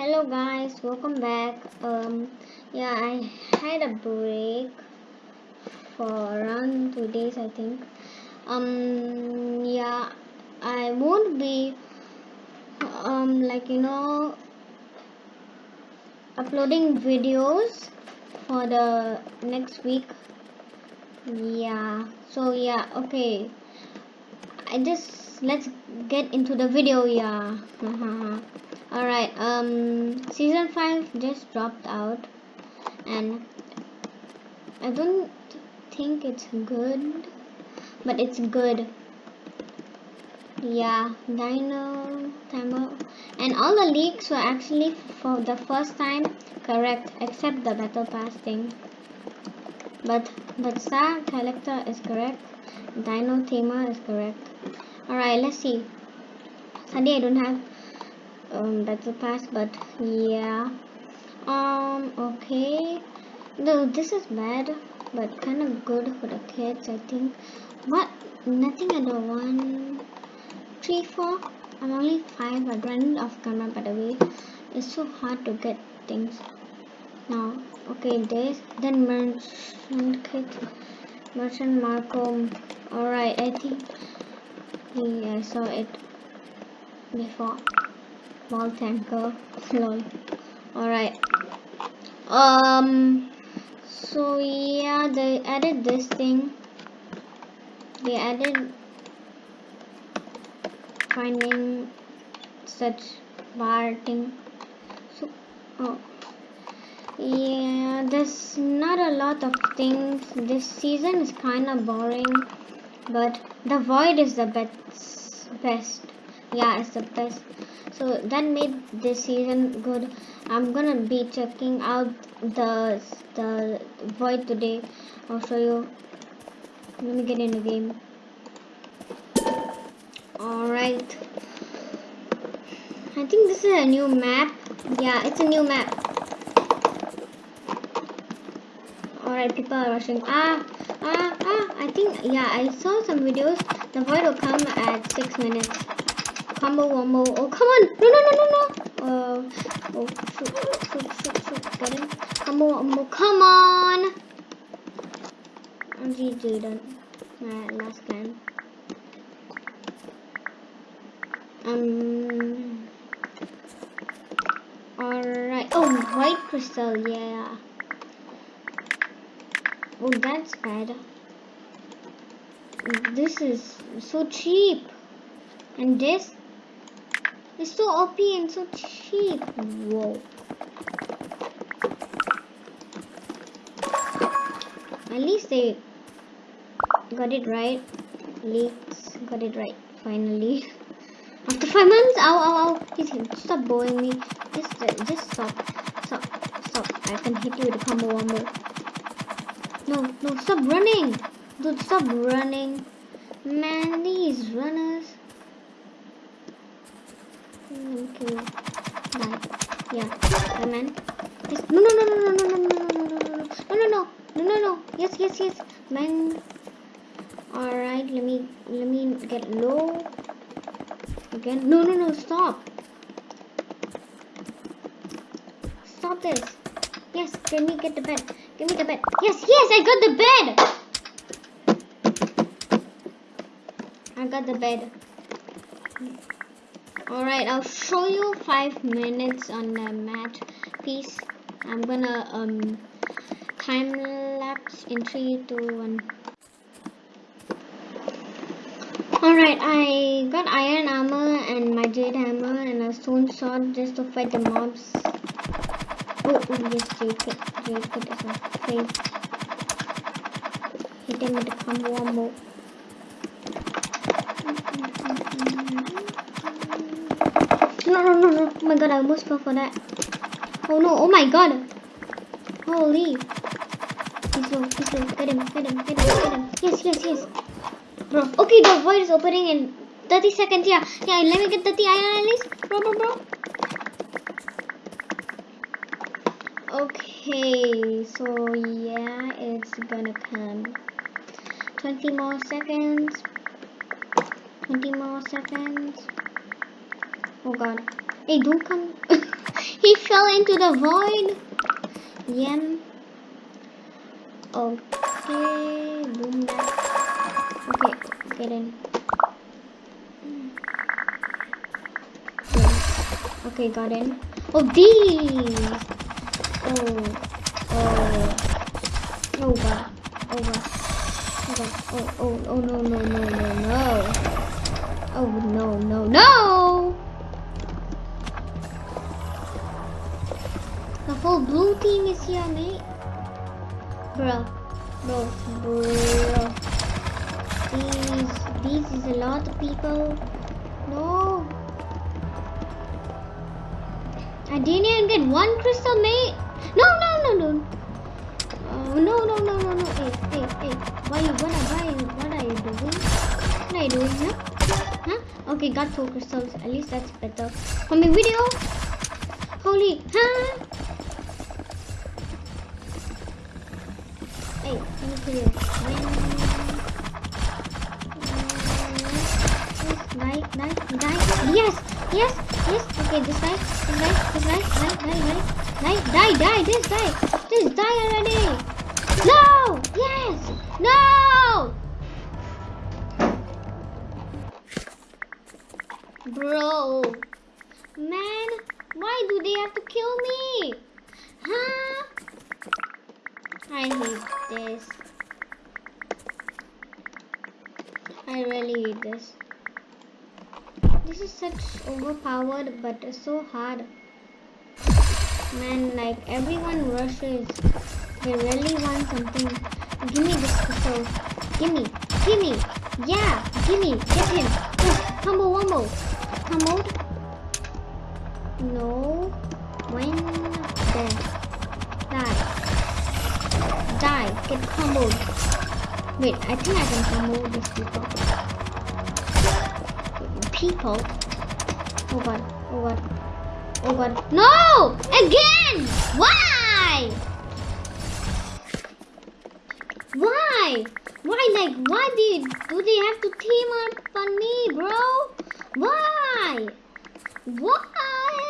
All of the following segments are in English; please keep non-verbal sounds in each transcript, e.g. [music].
hello guys. Welcome back. Um yeah i had a break for around two days i think. Um yeah i won't be um like you know uploading videos for the next week. Yeah so yeah okay. I just let's get into the video yeah [laughs] all right um season 5 just dropped out and i don't think it's good but it's good. Yeah dino tamer and all the leaks were actually for the first time correct except the battle pass thing. But but star collector is correct dino tamer is correct. All right let's see. Sunday i don't have um, battle pass but yeah. Um okay. No this is bad but kind of good for the kids i think. What? Nothing at the one three four? I'm only five i ran off camera by the way. It's so hard to get things. Now okay this then merchant kit. Merchant marco. All right i think yeah, i saw it before small tanker. Lol alright. Um so yeah they added this thing. They added finding such bar thing. So oh. Yeah there's not a lot of things. This season is kind of boring but the void is the best best yeah it's the best. So that made this season good. I'm gonna be checking out the the void today. I'll show you. Let me get in the game. All right i think this is a new map. Yeah it's a new map. All right people are rushing. Ah ah ah. I think yeah i saw some videos. The void will come at six minutes combo wombo. Oh, come on. No, no, no, no, no. Uh, oh, shoot, shoot, shoot, shoot. Get him. Come on. GG done. My last game. Um. Alright. Oh, white crystal. Yeah. Oh, that's bad. This is so cheap. And this it's so OP and so cheap. Whoa. At least they got it right. Leaks got it right finally. [laughs] After five months, ow, ow, ow. He's stop bowling me. Just, uh, just stop, stop, stop. I can hit you with a combo wombo. No, no, stop running, dude. Stop running, man. These runners. Okay. Bye. Yeah. man. Yes. No, no, no, no, no, no, no, no, no, no, no, no, no, no, no, no, no. Yes, yes, yes. Man. All right. Let me, let me get low. Again. No, no, no. Stop. Stop this. Yes. Let me get the bed. Give me the bed. Yes, yes. I got the bed. I got the bed. Alright, I'll show you five minutes on the mat piece. I'm gonna um time lapse in three, two, one. Alright, I got iron armor and my jade hammer and a stone sword just to fight the mobs. Oh, oh yes, jade kit, jade kit is my. Hit him with the combo No, no, no, no. Oh my god, I almost fell for that. Oh no, oh my god. Holy. He's low, he's low. Get him, get him, get him, get him. Yes, yes, yes. Bro, okay, the void is opening in 30 seconds. Yeah, yeah, let me get 30 iron at least. Bro, bro, bro. Okay, so yeah, it's gonna come. 20 more seconds. 20 more seconds. Oh god. Hey, don't come. [laughs] He fell into the void. Yem. Okay, boom. Okay, get in. Okay, got in. Oh, these! Oh, oh, oh god, oh god, oh god, oh, oh, oh no, no, no, no, no. Oh no, no, no! Whole blue team is here, mate. Bro, bro, bro. These, these is a lot of people. No. I didn't even get one crystal, mate. No, no, no, no. Uh, no, no, no, no, no. Hey, hey, hey. Why what, why, what are you doing? What are you doing, huh? Huh? Okay, got two crystals. At least that's better. For my video. Holy, huh? Yes, yes, yes, okay, this right, this right, this die, die, this die, this die already, no, yes, no, bro, man, why do they have to kill me, huh? I hate this. I really hate this. This is such overpowered but so hard. Man, like everyone rushes. They really want something. Give me this crystal. Give me. Give me. Yeah. Give me. Get him. Combo wombo. Combo. No. Die. Get comboed. Wait, I think I can combo these people. People? Oh god. Oh god. Oh god. No! Again! Why? Why? Why like why did do they have to team up on me, bro? Why? Why?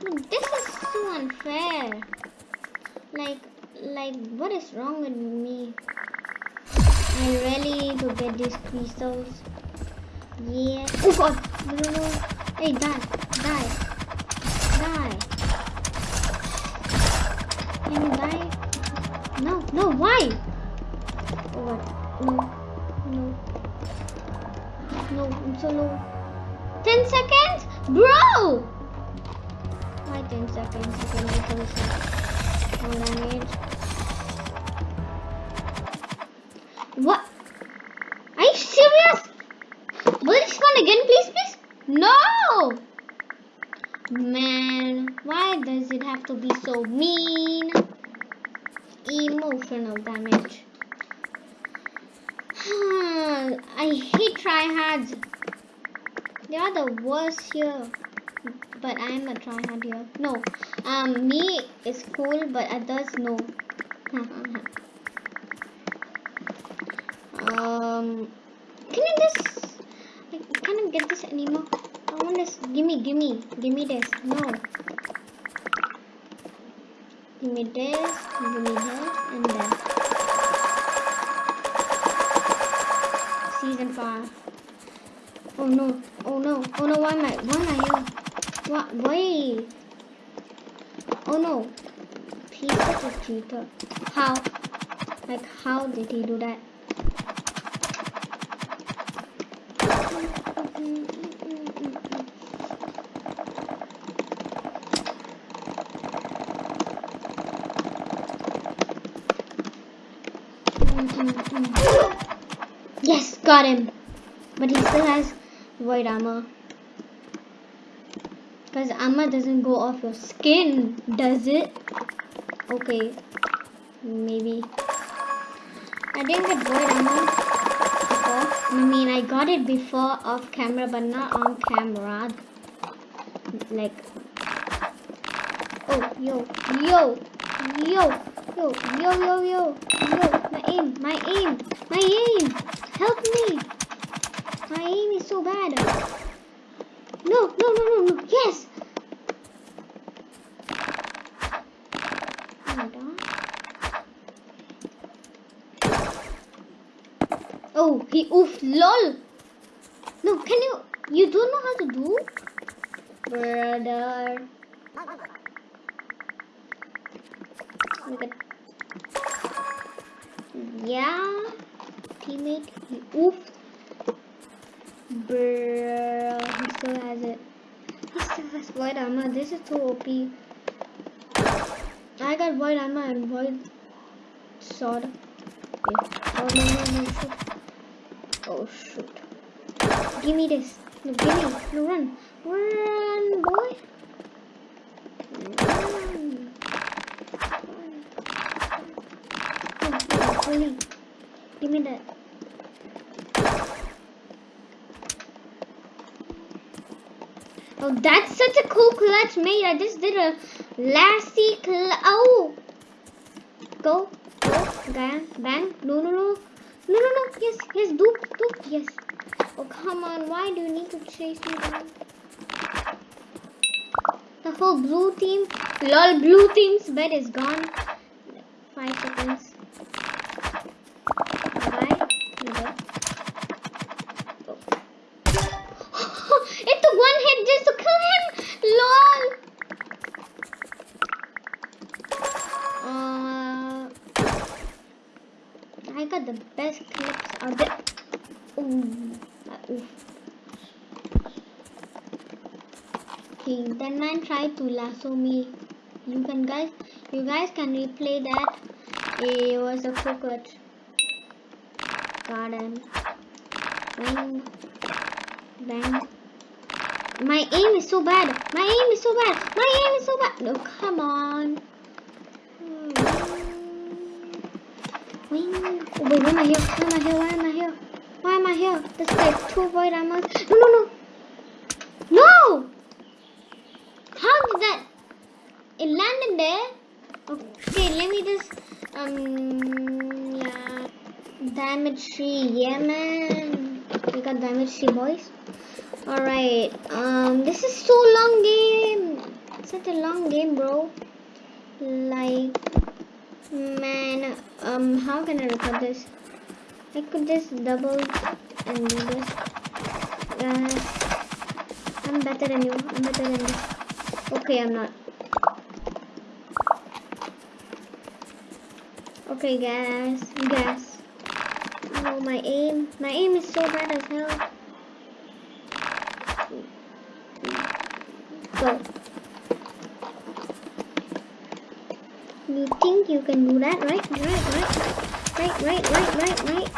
Dude, This is so unfair. Like like what is wrong with me? I really need to get these crystals. Yeah. Oh god! No, no, no. Hey, die, die, die. Can you die? No, no, why? Oh god, no, no, no, I'm so low. 10 seconds? Bro! Why 10 seconds more damage. What? Are you serious? Will it spawn again, please, please? No! Man, why does it have to be so mean? Emotional damage. [sighs] I hate tryhards. They are the worst here. But I'm a tryhard here. No, um, me is cool, but others no. [laughs] um, can you just? I can't get this anymore. I want this. Gimme, gimme, gimme this. No. Gimme this, gimme this, and that. Season 5. Oh no, oh no, oh no, why am I, why am I here? What, wait. Oh no. Peter a cheater. How? Like, how did he do that? Yes, got him. But he still has void armor. Because armor doesn't go off your skin, does it? Okay. Maybe. I didn't get void armor before. I mean, I got it before off camera, but not on camera. Like. Oh, yo, yo, yo, yo, yo, yo, yo, yo. My aim, my aim, my aim. Help me! My aim is so bad. No, no, no, no, no. Yes! Oh, he oof lol. No, can you? You don't know how to do, brother. Yeah teammate, he oof. Bruh, he still has it. He still has void armor. This is too OP. I got void armor and void sword. Yeah. Oh no no no shoot. Oh shoot. Give me this. No, give me. No, run. Run, boy. Run. Give me that. Oh, that's such a cool clutch mate. I just did a lassie clutch. Oh! Go, go, bang, bang. No, no, no. No, no, no. Yes, yes, do, do. Yes. Oh, come on. Why do you need to chase me down? The whole blue team. Lol, blue team's bed is gone. Five seconds. Okay, that man tried to lasso me. You can guys, you guys can replay that. It was a. Got him. Bang, bang. My aim is so bad. My aim is so bad. My aim is so bad. No, come on. Hmm. Wing. Oh, wait, why am I here? Why am I here? Why am I here? Am I here? There's like two void armors. No, no, no. No! How did that? It landed there. Okay, let me just, um, yeah. Damage tree, yeah, man. We got damage tree, boys. Alright, um, this is so long game. Such a long game, bro. Like, Man, um, how can I record this? I could just double and do this. Uh, I'm better than you. I'm better than you. Okay, I'm not. Okay, guys. Guys. Oh, my aim. My aim is so bad as hell. Go. You think you can do that, right? Right, right. Right, right, right, right, right.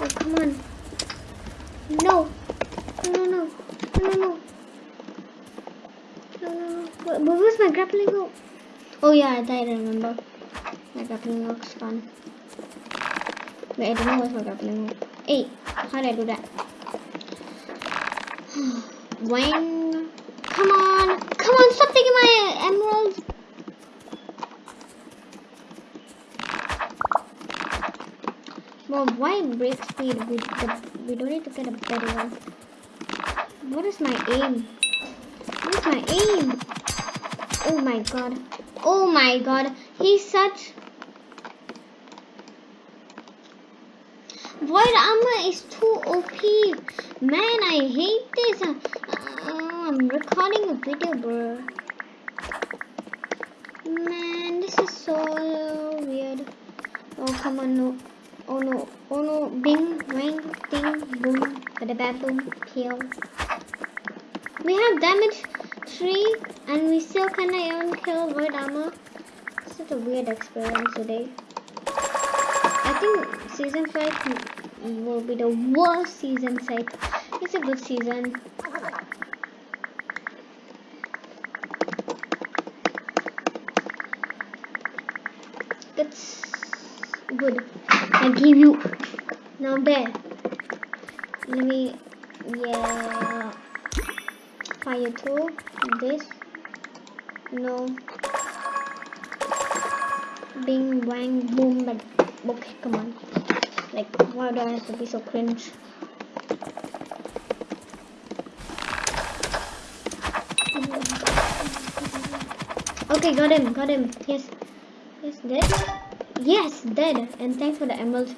Oh, come on. No. No, no, no. No, no, no. No, no. Where, was my grappling hook? Oh, yeah, I remember. My grappling hook's gone. Wait, I don't know where's my grappling hook. Hey, how did I do that? [sighs] when? Come on. Come on, stop taking my emeralds. Well, why break speed? We, we don't need to get a better one. What is my aim? What is my aim? Oh my god. Oh my god. He's such... Void armor is too OP. Man, I hate this. Uh, uh, I'm recording a video, bro. Man, this is so weird. Oh, come on, no. Oh no, oh no, bing, bang, ding, boom, bada bad boom, kill. We have damage 3 and we still kinda even kill void armor. Such a weird experience today. I think season 5 will be the worst season set. It's a good season. It's good. I give you now there. Let me yeah fire two this no bing bang boom but okay come on like why do I have to be so cringe okay got him got him yes yes dead Yes, dead. And thanks for the emerald.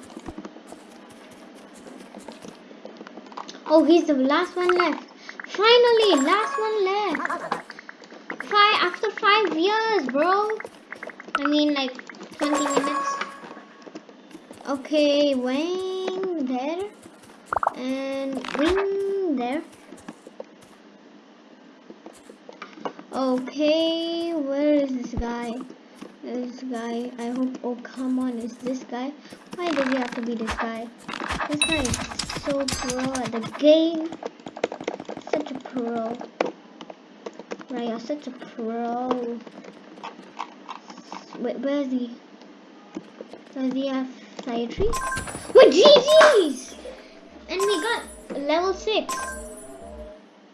Oh, he's the last one left. Finally, last one left. Five after five years, bro. I mean, like 20 minutes. Okay, wing there and wing there. Okay, where is this guy? This guy, I hope, oh come on, is this guy? Why does he have to be this guy? This guy is so pro at the game. Pro. Right, you're such a pro. Wait, where is he? Does he have trees? What GG's! And we got level 6.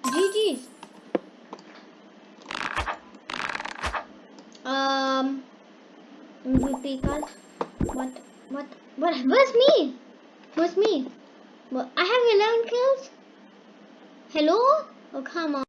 GG's.